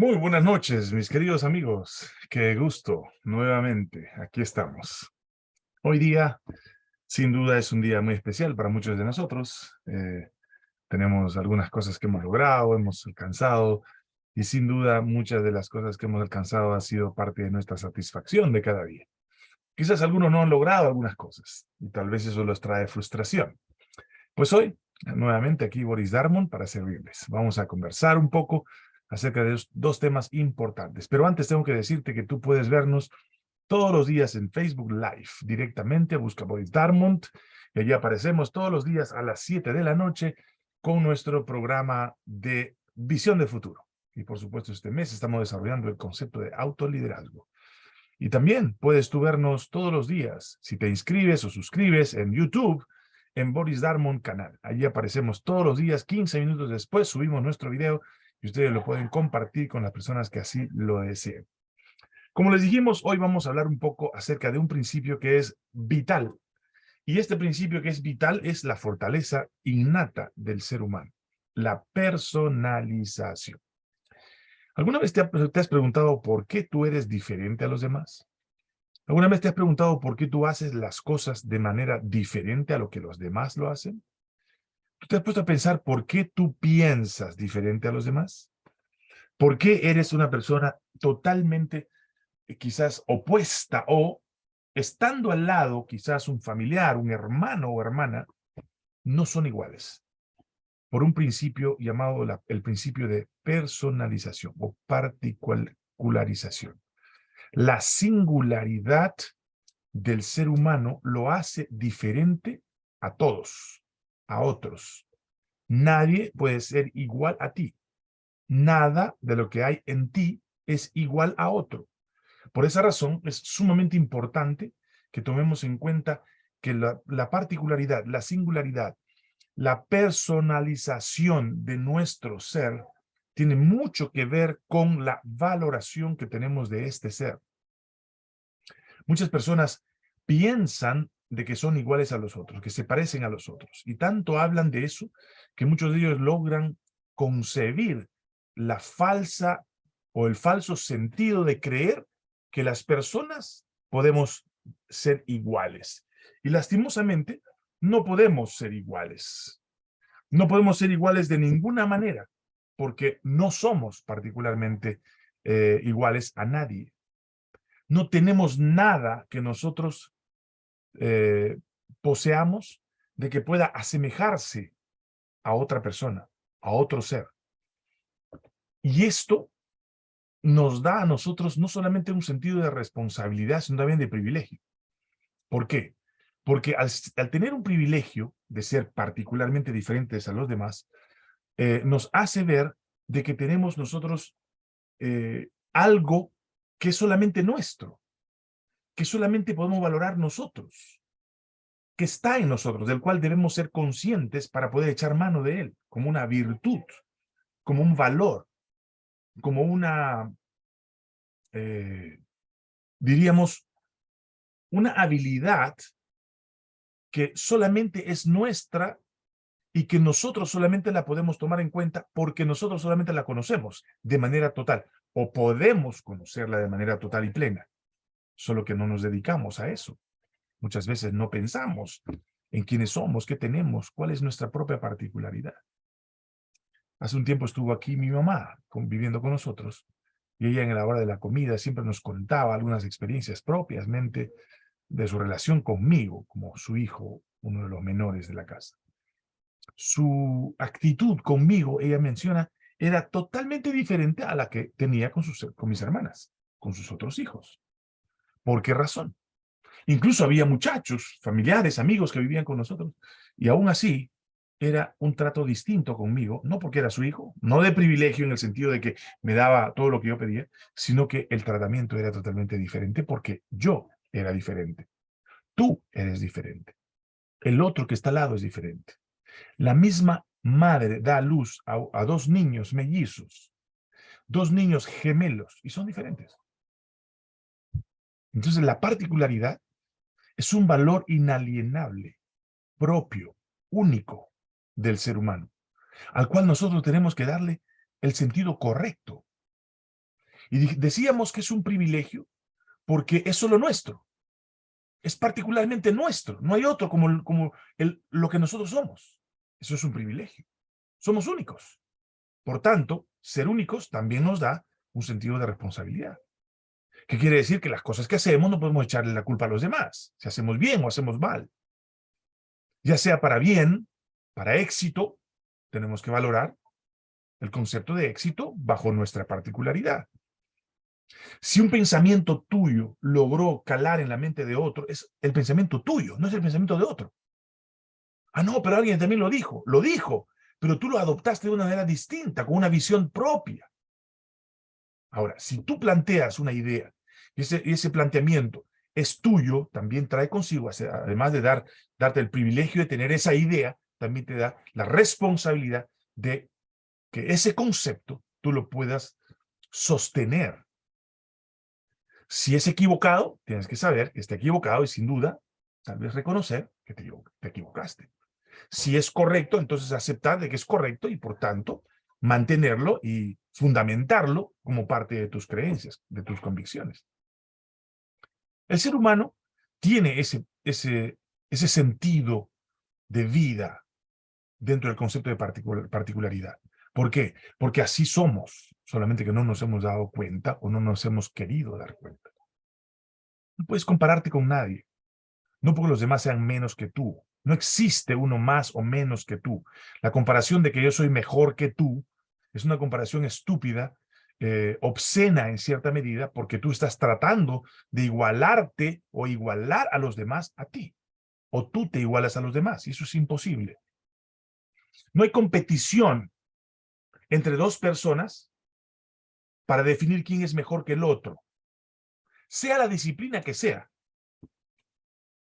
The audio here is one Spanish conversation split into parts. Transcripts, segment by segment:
Muy buenas noches, mis queridos amigos. Qué gusto, nuevamente, aquí estamos. Hoy día, sin duda, es un día muy especial para muchos de nosotros. Eh, tenemos algunas cosas que hemos logrado, hemos alcanzado, y sin duda, muchas de las cosas que hemos alcanzado ha sido parte de nuestra satisfacción de cada día. Quizás algunos no han logrado algunas cosas, y tal vez eso los trae frustración. Pues hoy, nuevamente aquí Boris Darmon para servirles. Vamos a conversar un poco acerca de dos temas importantes. Pero antes tengo que decirte que tú puedes vernos todos los días en Facebook Live, directamente, busca Boris Darmont, y allí aparecemos todos los días a las 7 de la noche con nuestro programa de Visión de Futuro. Y por supuesto este mes estamos desarrollando el concepto de autoliderazgo. Y también puedes tú vernos todos los días, si te inscribes o suscribes en YouTube, en Boris Darmon canal. Allí aparecemos todos los días, 15 minutos después subimos nuestro video y ustedes lo pueden compartir con las personas que así lo deseen. Como les dijimos, hoy vamos a hablar un poco acerca de un principio que es vital. Y este principio que es vital es la fortaleza innata del ser humano, la personalización. ¿Alguna vez te, has preguntado por qué tú eres diferente a los demás? ¿Alguna vez te has preguntado por qué tú haces las cosas de manera diferente a lo que los demás lo hacen? ¿Tú te has puesto a pensar por qué tú piensas diferente a los demás? ¿Por qué eres una persona totalmente eh, quizás opuesta o estando al lado, quizás un familiar, un hermano o hermana, no son iguales? Por un principio llamado el principio de personalización o particularización. La singularidad del ser humano lo hace diferente a todos a otros. Nadie puede ser igual a ti. Nada de lo que hay en ti es igual a otro. Por esa razón es sumamente importante que tomemos en cuenta que la, la particularidad, la singularidad, la personalización de nuestro ser tiene mucho que ver con la valoración que tenemos de este ser. Muchas personas piensan de que son iguales a los otros, que se parecen a los otros. Y tanto hablan de eso que muchos de ellos logran concebir la falsa o el falso sentido de creer que las personas podemos ser iguales. Y lastimosamente no podemos ser iguales. No podemos ser iguales de ninguna manera porque no somos particularmente eh, iguales a nadie. No tenemos nada que nosotros eh, poseamos de que pueda asemejarse a otra persona, a otro ser. Y esto nos da a nosotros no solamente un sentido de responsabilidad, sino también de privilegio. ¿Por qué? Porque al, tener un privilegio de ser particularmente diferentes a los demás, eh, nos hace ver de que tenemos nosotros eh, algo que es solamente nuestro que solamente podemos valorar nosotros, que está en nosotros, del cual debemos ser conscientes para poder echar mano de él, como una virtud, como un valor, como una, eh, diríamos, una habilidad que solamente es nuestra y que nosotros solamente la podemos tomar en cuenta porque nosotros solamente la conocemos de manera total o podemos conocerla de manera total y plena solo que no nos dedicamos a eso. Muchas veces no pensamos en quiénes somos, qué tenemos, cuál es nuestra propia particularidad. Hace un tiempo estuvo aquí mi mamá conviviendo con nosotros y ella en la hora de la comida siempre nos contaba algunas experiencias propiamente de su relación conmigo, como su hijo, uno de los menores de la casa. Su actitud conmigo, ella menciona, era totalmente diferente a la que tenía con, sus, con mis hermanas, con sus otros hijos. ¿Por qué razón? Incluso había muchachos, familiares, amigos que vivían con nosotros, y aún así era un trato distinto conmigo, no porque era su hijo, no de privilegio en el sentido de que me daba todo lo que yo pedía, sino que el tratamiento era totalmente diferente porque yo era diferente. Tú eres diferente. El otro que está al lado es diferente. La misma madre da luz a, a dos niños mellizos, dos niños gemelos, y son diferentes. Entonces la particularidad es un valor inalienable, propio, único del ser humano, al cual nosotros tenemos que darle el sentido correcto. Y decíamos que es un privilegio porque es solo nuestro. Es particularmente nuestro. No hay otro como, como el, lo que nosotros somos. Eso es un privilegio. Somos únicos. Por tanto, ser únicos también nos da un sentido de responsabilidad. ¿Qué quiere decir? Que las cosas que hacemos no podemos echarle la culpa a los demás, si hacemos bien o hacemos mal. Ya sea para bien, para éxito, tenemos que valorar el concepto de éxito bajo nuestra particularidad. Si un pensamiento tuyo logró calar en la mente de otro, es el pensamiento tuyo, no es el pensamiento de otro. Ah, no, pero alguien también lo dijo. Lo dijo, pero tú lo adoptaste de una manera distinta, con una visión propia. Ahora, si tú planteas una idea y ese, planteamiento es tuyo, también trae consigo, además de dar, darte el privilegio de tener esa idea, también te da la responsabilidad de que ese concepto tú lo puedas sostener. Si es equivocado, tienes que saber que está equivocado y sin duda, tal vez reconocer que te, te equivocaste. Si es correcto, entonces aceptar de que es correcto y por tanto mantenerlo y fundamentarlo como parte de tus creencias, de tus convicciones. El ser humano tiene ese, ese, ese sentido de vida dentro del concepto de particularidad. ¿Por qué? Porque así somos, solamente que no nos hemos dado cuenta o no nos hemos querido dar cuenta. No puedes compararte con nadie, no porque los demás sean menos que tú, no existe uno más o menos que tú. La comparación de que yo soy mejor que tú es una comparación estúpida, eh, obscena en cierta medida, porque tú estás tratando de igualarte o igualar a los demás a ti. O tú te igualas a los demás, y eso es imposible. No hay competición entre dos personas para definir quién es mejor que el otro. Sea la disciplina que sea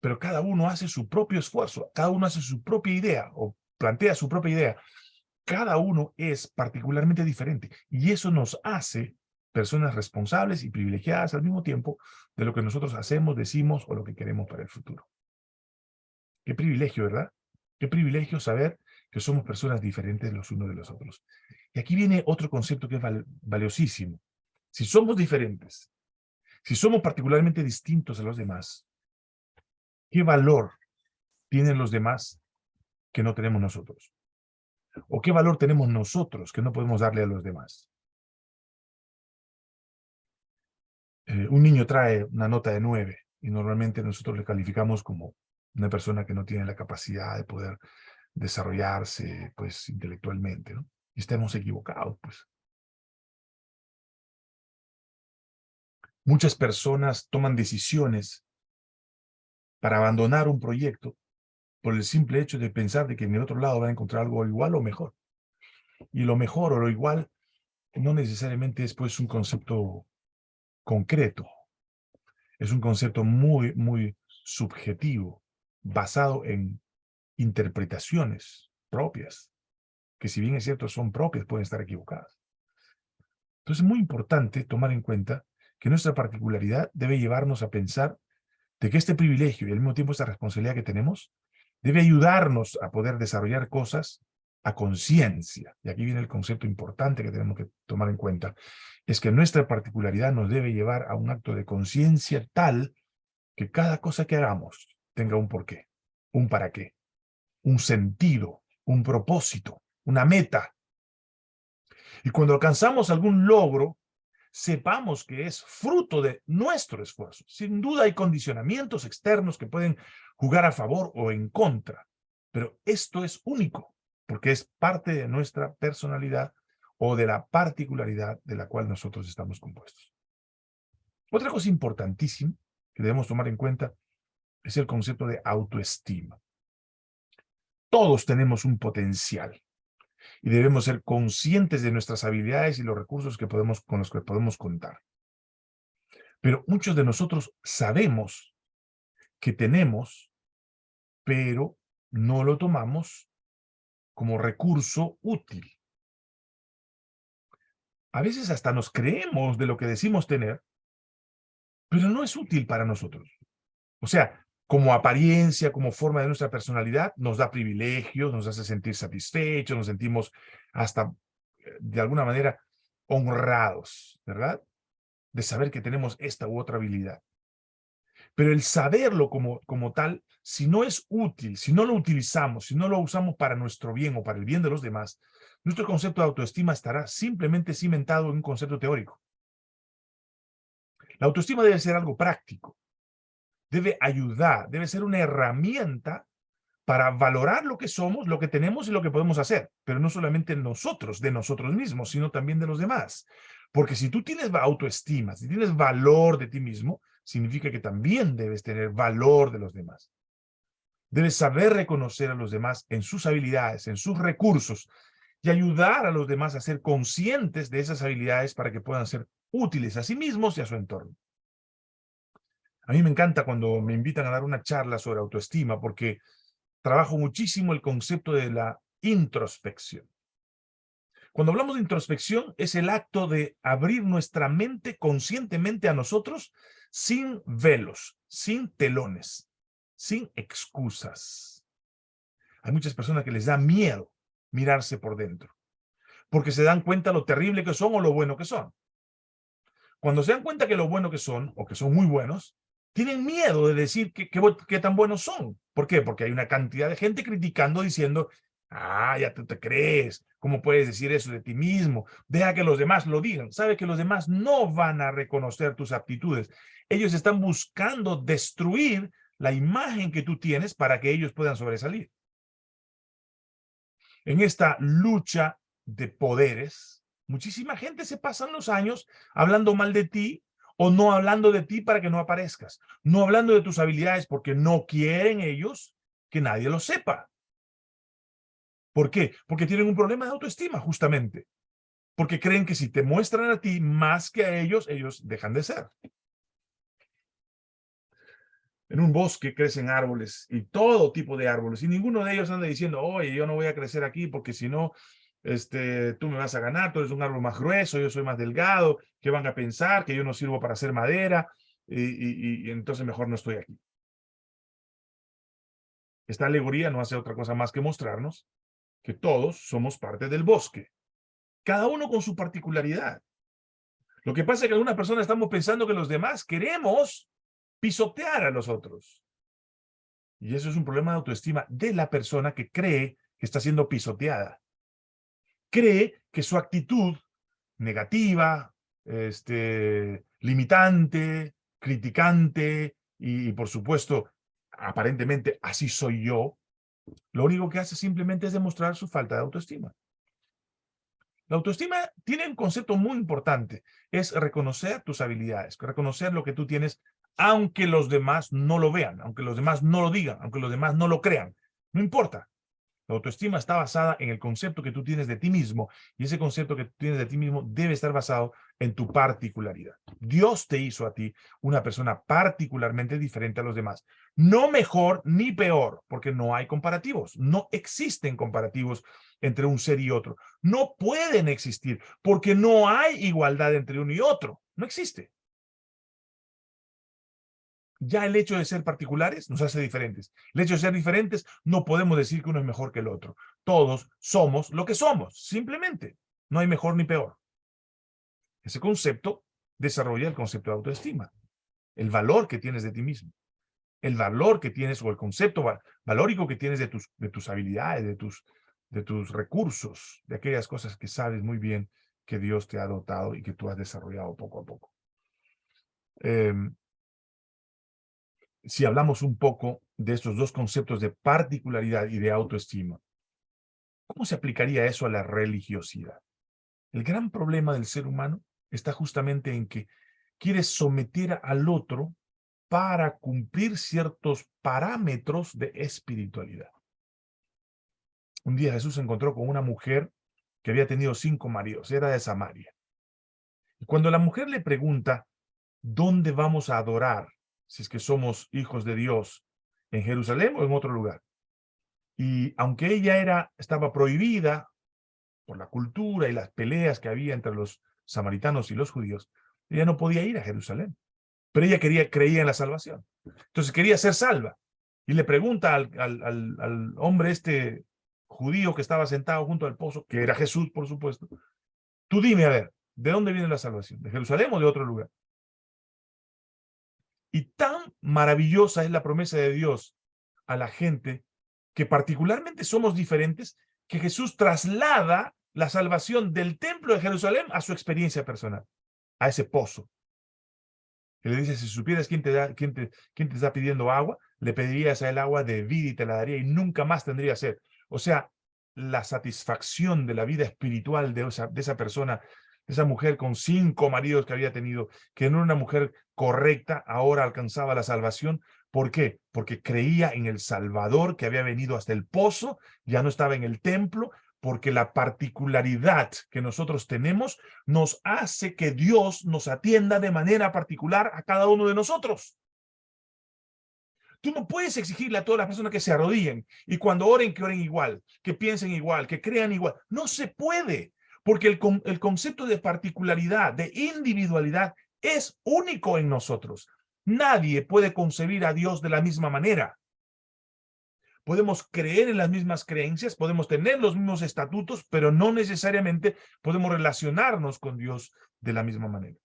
pero cada uno hace su propio esfuerzo, cada uno hace su propia idea o plantea su propia idea. Cada uno es particularmente diferente y eso nos hace personas responsables y privilegiadas al mismo tiempo de lo que nosotros hacemos, decimos o lo que queremos para el futuro. Qué privilegio, ¿verdad? Qué privilegio saber que somos personas diferentes los unos de los otros. Y aquí viene otro concepto que es valiosísimo. Si somos diferentes, si somos particularmente distintos a los demás, ¿Qué valor tienen los demás que no tenemos nosotros? ¿O qué valor tenemos nosotros que no podemos darle a los demás? Eh, un niño trae una nota de nueve y normalmente nosotros le calificamos como una persona que no tiene la capacidad de poder desarrollarse pues intelectualmente, ¿no? Y estamos equivocados, pues. Muchas personas toman decisiones para abandonar un proyecto por el simple hecho de pensar de que en el otro lado va a encontrar algo igual o mejor. Y lo mejor o lo igual no necesariamente es pues un concepto concreto. Es un concepto muy, muy subjetivo, basado en interpretaciones propias, que si bien es cierto son propias, pueden estar equivocadas. Entonces es muy importante tomar en cuenta que nuestra particularidad debe llevarnos a pensar de que este privilegio y al mismo tiempo esta responsabilidad que tenemos debe ayudarnos a poder desarrollar cosas a conciencia. Y aquí viene el concepto importante que tenemos que tomar en cuenta, es que nuestra particularidad nos debe llevar a un acto de conciencia tal que cada cosa que hagamos tenga un porqué, un para qué, un sentido, un propósito, una meta. Y cuando alcanzamos algún logro, sepamos que es fruto de nuestro esfuerzo. Sin duda hay condicionamientos externos que pueden jugar a favor o en contra, pero esto es único, porque es parte de nuestra personalidad o de la particularidad de la cual nosotros estamos compuestos. Otra cosa importantísima que debemos tomar en cuenta es el concepto de autoestima. Todos tenemos un potencial y debemos ser conscientes de nuestras habilidades y los recursos que podemos, con los que podemos contar. Pero muchos de nosotros sabemos que tenemos, pero no lo tomamos como recurso útil. A veces hasta nos creemos de lo que decimos tener, pero no es útil para nosotros. O sea, como apariencia, como forma de nuestra personalidad, nos da privilegios, nos hace sentir satisfechos, nos sentimos hasta, eh, de alguna manera, honrados, ¿verdad? de saber que tenemos esta u otra habilidad. Pero el saberlo como, como tal, si no es útil, si no lo utilizamos, si no lo usamos para nuestro bien o para el bien de los demás, nuestro concepto de autoestima estará simplemente cimentado en un concepto teórico. La autoestima debe ser algo práctico, debe ayudar, debe ser una herramienta para valorar lo que somos, lo que tenemos y lo que podemos hacer, pero no solamente nosotros, de nosotros mismos, sino también de los demás. Porque si tú tienes autoestima, si tienes valor de ti mismo, significa que también debes tener valor de los demás. Debes saber reconocer a los demás en sus habilidades, en sus recursos, y ayudar a los demás a ser conscientes de esas habilidades para que puedan ser útiles a sí mismos y a su entorno. A mí me encanta cuando me invitan a dar una charla sobre autoestima porque trabajo muchísimo el concepto de la introspección. Cuando hablamos de introspección, es el acto de abrir nuestra mente conscientemente a nosotros sin velos, sin telones, sin excusas. Hay muchas personas que les da miedo mirarse por dentro, porque se dan cuenta lo terrible que son o lo bueno que son. Cuando se dan cuenta que lo bueno que son, o que son muy buenos, tienen miedo de decir qué tan buenos son. ¿Por qué? Porque hay una cantidad de gente criticando diciendo, ah, ya tú te crees, ¿cómo puedes decir eso de ti mismo? Deja que los demás lo digan. Sabe que los demás no van a reconocer tus aptitudes. Ellos están buscando destruir la imagen que tú tienes para que ellos puedan sobresalir. En esta lucha de poderes, muchísima gente se pasan los años hablando mal de ti o no hablando de ti para que no aparezcas, no hablando de tus habilidades porque no quieren ellos que nadie lo sepa. ¿Por qué? Porque tienen un problema de autoestima, justamente. Porque creen que si te muestran a ti más que a ellos, ellos dejan de ser. En un bosque crecen árboles y todo tipo de árboles y ninguno de ellos anda diciendo, oye, yo no voy a crecer aquí porque si no, este, tú me vas a ganar, tú eres un árbol más grueso, yo soy más delgado, ¿qué van a pensar? Que yo no sirvo para hacer madera y, y entonces mejor no estoy aquí. Esta alegoría no hace otra cosa más que mostrarnos que todos somos parte del bosque, cada uno con su particularidad. Lo que pasa es que algunas personas estamos pensando que los demás queremos pisotear a los otros. Y eso es un problema de autoestima de la persona que cree que está siendo pisoteada cree que su actitud negativa, este, limitante, criticante y, por supuesto, aparentemente así soy yo, lo único que hace simplemente es demostrar su falta de autoestima. La autoestima tiene un concepto muy importante, es reconocer tus habilidades, reconocer lo que tú tienes, aunque los demás no lo vean, aunque los demás no lo digan, aunque los demás no lo crean. No importa, la autoestima está basada en el concepto que tú tienes de ti mismo y ese concepto que tú tienes de ti mismo debe estar basado en tu particularidad. Dios te hizo a ti una persona particularmente diferente a los demás. No mejor ni peor, porque no hay comparativos. No existen comparativos entre un ser y otro. No pueden existir porque no hay igualdad entre uno y otro. No existe ya el hecho de ser particulares nos hace diferentes. El hecho de ser diferentes no podemos decir que uno es mejor que el otro. Todos somos lo que somos, simplemente. No hay mejor ni peor. Ese concepto desarrolla el concepto de autoestima. El valor que tienes de ti mismo. El valor que tienes o el concepto valórico que tienes de tus, de tus habilidades, de tus, de tus recursos, de aquellas cosas que sabes muy bien que Dios te ha dotado y que tú has desarrollado poco a poco. Eh, si hablamos un poco de estos dos conceptos de particularidad y de autoestima, ¿cómo se aplicaría eso a la religiosidad? El gran problema del ser humano está justamente en que quiere someter al otro para cumplir ciertos parámetros de espiritualidad. Un día Jesús se encontró con una mujer que había tenido cinco maridos, era de Samaria. Y cuando la mujer le pregunta, ¿dónde vamos a adorar? Si es que somos hijos de Dios, en Jerusalén o en otro lugar. Y aunque ella era, estaba prohibida por la cultura y las peleas que había entre los samaritanos y los judíos, ella no podía ir a Jerusalén. Pero ella quería, creía en la salvación. Entonces quería ser salva. Y le pregunta al, al, al hombre este judío que estaba sentado junto al pozo, que era Jesús, por supuesto, tú dime, a ver, ¿de dónde viene la salvación? ¿De Jerusalén o de otro lugar? Y tan maravillosa es la promesa de Dios a la gente que particularmente somos diferentes, que Jesús traslada la salvación del templo de Jerusalén a su experiencia personal, a ese pozo. Y le dice, si supieras quién te, da, quién te, quién te está pidiendo agua, le pedirías a él agua de vida y te la daría y nunca más tendría sed. O sea, la satisfacción de la vida espiritual de esa, de esa persona, esa mujer con cinco maridos que había tenido, que no era una mujer correcta, ahora alcanzaba la salvación. ¿Por qué? Porque creía en el Salvador que había venido hasta el pozo, ya no estaba en el templo, porque la particularidad que nosotros tenemos nos hace que Dios nos atienda de manera particular a cada uno de nosotros. Tú no puedes exigirle a todas las personas que se arrodillen y cuando oren, que oren igual, que piensen igual, que crean igual. No se puede, porque el, el concepto de particularidad, de individualidad, es único en nosotros. Nadie puede concebir a Dios de la misma manera podemos creer en las mismas creencias, podemos tener los mismos estatutos, pero no necesariamente podemos relacionarnos con Dios de la misma manera.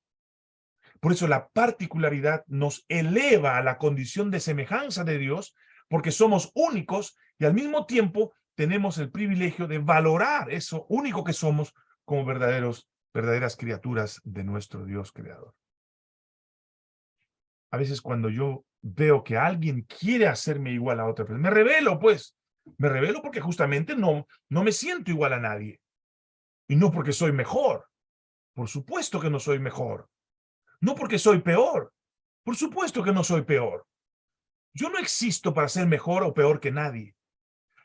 Por eso la particularidad nos eleva a la condición de semejanza de Dios, porque somos únicos y al mismo tiempo tenemos el privilegio de valorar eso único que somos como verdaderos, verdaderas criaturas de nuestro Dios creador. A veces cuando yo veo que alguien quiere hacerme igual a otra persona, me revelo, pues. Me revelo porque justamente no, no me siento igual a nadie. Y no porque soy mejor. Por supuesto que no soy mejor. No porque soy peor. Por supuesto que no soy peor. Yo no existo para ser mejor o peor que nadie.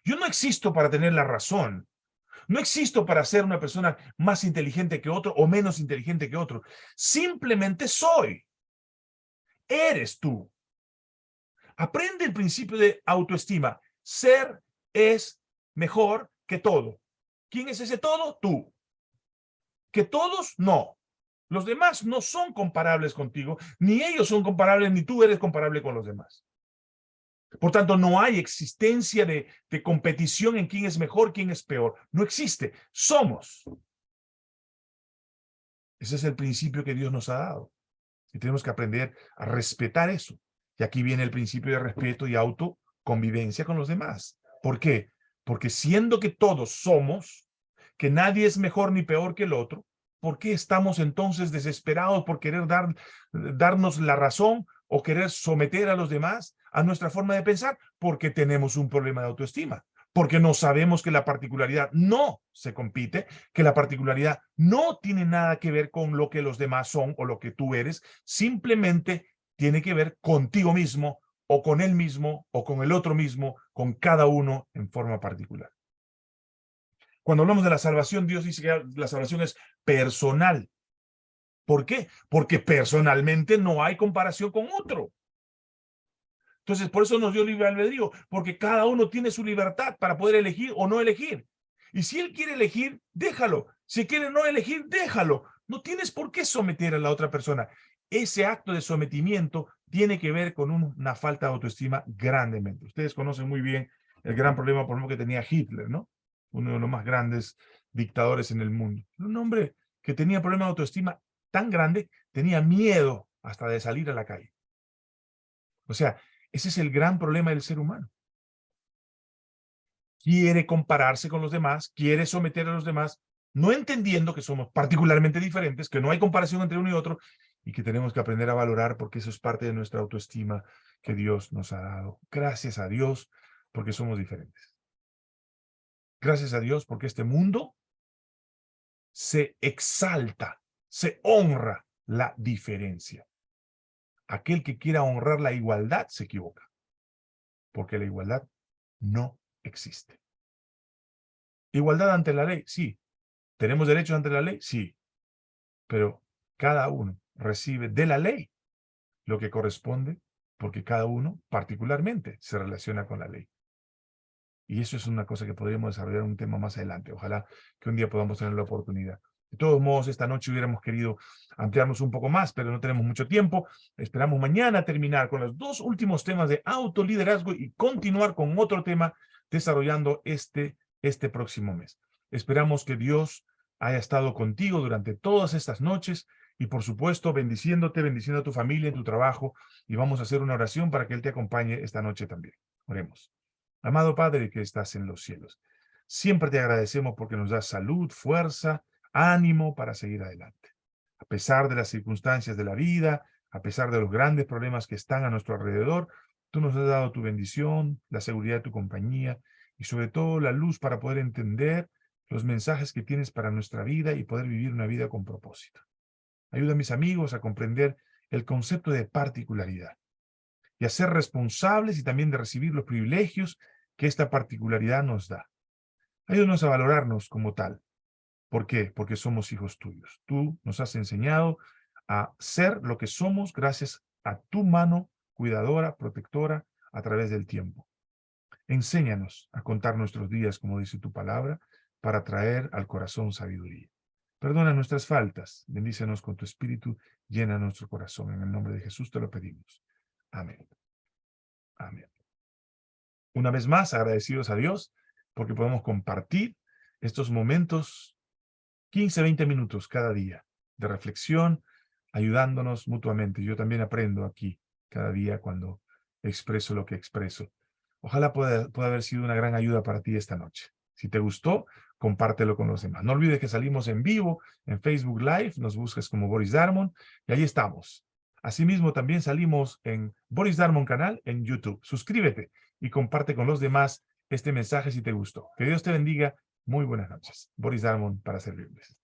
Yo no existo para tener la razón. No existo para ser una persona más inteligente que otro o menos inteligente que otro. Simplemente soy. Eres tú. Aprende el principio de autoestima. Ser es mejor que todo. ¿Quién es ese todo? Tú. Que todos, no. Los demás no son comparables contigo, ni ellos son comparables, ni tú eres comparable con los demás. Por tanto, no hay existencia de, competición en quién es mejor, quién es peor. No existe. Somos. Ese es el principio que Dios nos ha dado. Y tenemos que aprender a respetar eso. Y aquí viene el principio de respeto y autoconvivencia con los demás. ¿Por qué? Porque siendo que todos somos, que nadie es mejor ni peor que el otro, ¿por qué estamos entonces desesperados por querer dar, darnos la razón o querer someter a los demás a nuestra forma de pensar? Porque tenemos un problema de autoestima porque no sabemos que la particularidad no se compite, que la particularidad no tiene nada que ver con lo que los demás son o lo que tú eres, simplemente tiene que ver contigo mismo o con él mismo o con el otro mismo, con cada uno en forma particular. Cuando hablamos de la salvación, Dios dice que la salvación es personal. ¿Por qué? Porque personalmente no hay comparación con otro. Entonces, por eso nos dio libre albedrío, porque cada uno tiene su libertad para poder elegir o no elegir. Y si él quiere elegir, déjalo. Si quiere no elegir, déjalo. No tienes por qué someter a la otra persona ese acto de sometimiento tiene que ver con una falta de autoestima grandemente. Ustedes conocen muy bien el gran problema, por ejemplo, que tenía Hitler, ¿no? Uno de los más grandes dictadores en el mundo. Un hombre que tenía problema de autoestima tan grande, tenía miedo hasta de salir a la calle. O sea, ese es el gran problema del ser humano. Quiere compararse con los demás, quiere someter a los demás, no entendiendo que somos particularmente diferentes, que no hay comparación entre uno y otro, y que tenemos que aprender a valorar porque eso es parte de nuestra autoestima que Dios nos ha dado. Gracias a Dios porque somos diferentes. Gracias a Dios porque este mundo se exalta, se honra la diferencia. Aquel que quiera honrar la igualdad se equivoca, porque la igualdad no existe. Igualdad ante la ley, sí. ¿Tenemos derechos ante la ley? Sí. Pero cada uno recibe de la ley lo que corresponde, porque cada uno particularmente se relaciona con la ley. Y eso es una cosa que podríamos desarrollar un tema más adelante. Ojalá que un día podamos tener la oportunidad. De todos modos, esta noche hubiéramos querido ampliarnos un poco más, pero no tenemos mucho tiempo. Esperamos mañana terminar con los dos últimos temas de autoliderazgo y continuar con otro tema desarrollando este, este próximo mes. Esperamos que Dios haya estado contigo durante todas estas noches y por supuesto bendiciéndote, bendiciendo a tu familia, en tu trabajo, y vamos a hacer una oración para que Él te acompañe esta noche también. Oremos. Amado Padre que estás en los cielos, siempre te agradecemos porque nos das salud, fuerza, ánimo para seguir adelante. A pesar de las circunstancias de la vida, a pesar de los grandes problemas que están a nuestro alrededor, tú nos has dado tu bendición, la seguridad de tu compañía y sobre todo la luz para poder entender los mensajes que tienes para nuestra vida y poder vivir una vida con propósito. Ayuda a mis amigos a comprender el concepto de particularidad y a ser responsables y también de recibir los privilegios que esta particularidad nos da. Ayúdanos a valorarnos como tal. ¿Por qué? Porque somos hijos tuyos. Tú nos has enseñado a ser lo que somos gracias a tu mano cuidadora, protectora, a través del tiempo. Enséñanos a contar nuestros días, como dice tu palabra, para traer al corazón sabiduría. Perdona nuestras faltas, bendícenos con tu espíritu, llena nuestro corazón. En el nombre de Jesús te lo pedimos. Amén. Amén. Una vez más, agradecidos a Dios, porque podemos compartir estos momentos, 15, 20 minutos cada día, de reflexión, ayudándonos mutuamente. Yo también aprendo aquí cada día cuando expreso lo que expreso. Ojalá pueda, pueda haber sido una gran ayuda para ti esta noche. Si te gustó, compártelo con los demás. No olvides que salimos en vivo en Facebook Live, nos buscas como Boris Darmon y ahí estamos. Asimismo, también salimos en Boris Darmon canal en YouTube. Suscríbete y comparte con los demás este mensaje si te gustó. Que Dios te bendiga. Muy buenas noches. Boris Darmon para servirles.